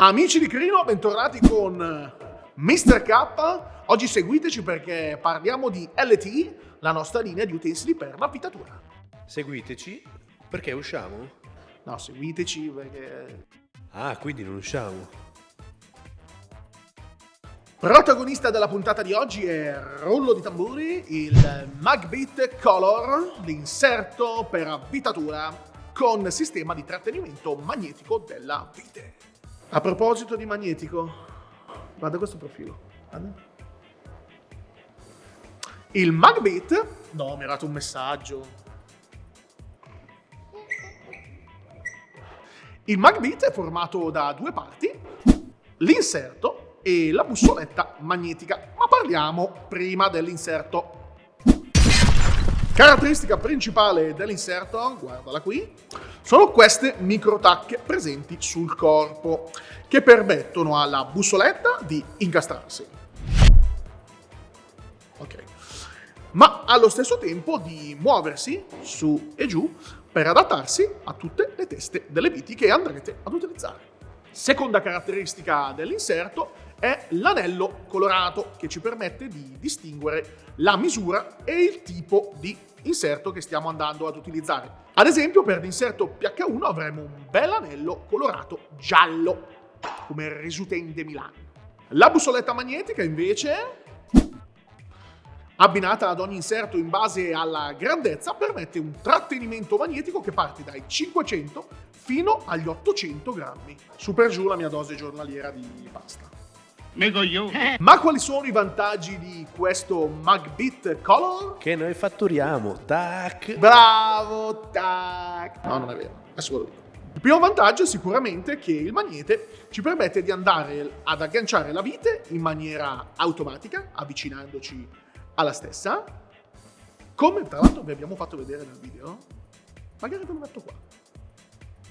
Amici di Crino, bentornati con Mr. K. Oggi seguiteci perché parliamo di LTE, la nostra linea di utensili per l'abitatura. Seguiteci perché usciamo? No, seguiteci perché... Ah, quindi non usciamo. Protagonista della puntata di oggi è Rollo di Tamburi, il Magbit Color, l'inserto per abitatura con sistema di trattenimento magnetico della vite. A proposito di magnetico, guarda questo profilo. Guarda. Il Magbit, no, mi ha dato un messaggio. Il Magbit è formato da due parti, l'inserto e la bussoletta magnetica, ma parliamo prima dell'inserto. Caratteristica principale dell'inserto, guardala qui, sono queste microtacche presenti sul corpo che permettono alla bussoletta di incastrarsi. Ok. Ma allo stesso tempo di muoversi su e giù per adattarsi a tutte le teste delle viti che andrete ad utilizzare. Seconda caratteristica dell'inserto è l'anello colorato che ci permette di distinguere la misura e il tipo di inserto che stiamo andando ad utilizzare. Ad esempio per l'inserto PH1 avremo un bel anello colorato giallo, come il Resutente Milano. La bussoletta magnetica invece, abbinata ad ogni inserto in base alla grandezza, permette un trattenimento magnetico che parte dai 500 fino agli 800 grammi. Su per giù la mia dose giornaliera di pasta. Ma quali sono i vantaggi di questo Magbit Color? Che noi fatturiamo, tac! Bravo, tac! No, non è vero, adesso ve lo dico. Il primo vantaggio è sicuramente che il magnete ci permette di andare ad agganciare la vite in maniera automatica, avvicinandoci alla stessa, come tra l'altro vi abbiamo fatto vedere nel video. Magari ve lo metto qua.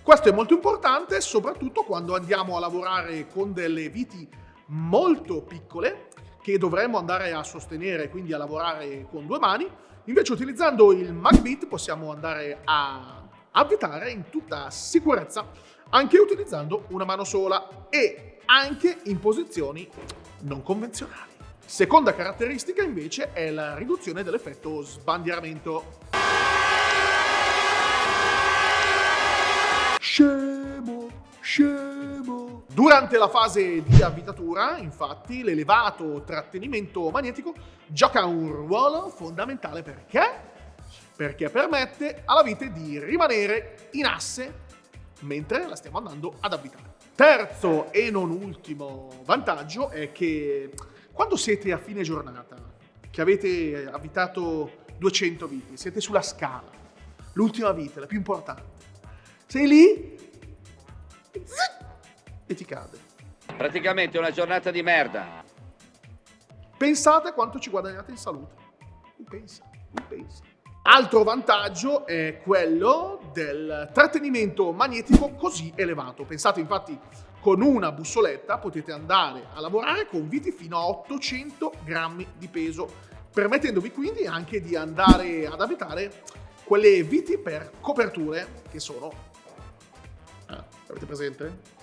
Questo è molto importante, soprattutto quando andiamo a lavorare con delle viti molto piccole che dovremmo andare a sostenere, quindi a lavorare con due mani. Invece utilizzando il Magbit possiamo andare a avvitare in tutta sicurezza, anche utilizzando una mano sola e anche in posizioni non convenzionali. Seconda caratteristica invece è la riduzione dell'effetto sbandieramento. Scemo, scemo. Durante la fase di avvitatura, infatti, l'elevato trattenimento magnetico gioca un ruolo fondamentale perché? Perché permette alla vite di rimanere in asse mentre la stiamo andando ad avvitare. Terzo e non ultimo vantaggio è che quando siete a fine giornata, che avete avvitato 200 viti, siete sulla scala, l'ultima vite, la più importante, sei lì e ti cade. Praticamente una giornata di merda. Pensate quanto ci guadagnate in salute. Non pensa, non pensa. Altro vantaggio è quello del trattenimento magnetico così elevato. Pensate infatti con una bussoletta potete andare a lavorare con viti fino a 800 grammi di peso, permettendovi quindi anche di andare ad abitare quelle viti per coperture che sono... Eh, avete presente?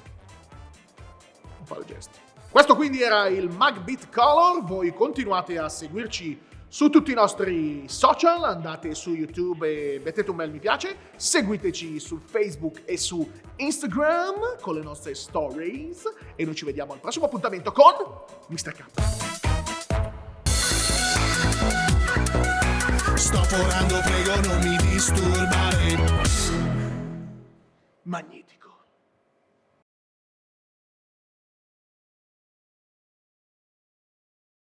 Non fare gesti. Questo quindi era il Magbit Color, voi continuate a seguirci su tutti i nostri social, andate su YouTube e mettete un bel mi piace, seguiteci su Facebook e su Instagram con le nostre stories e noi ci vediamo al prossimo appuntamento con Mr. K. Sto forando, prego non mi disturbare. Magnifico.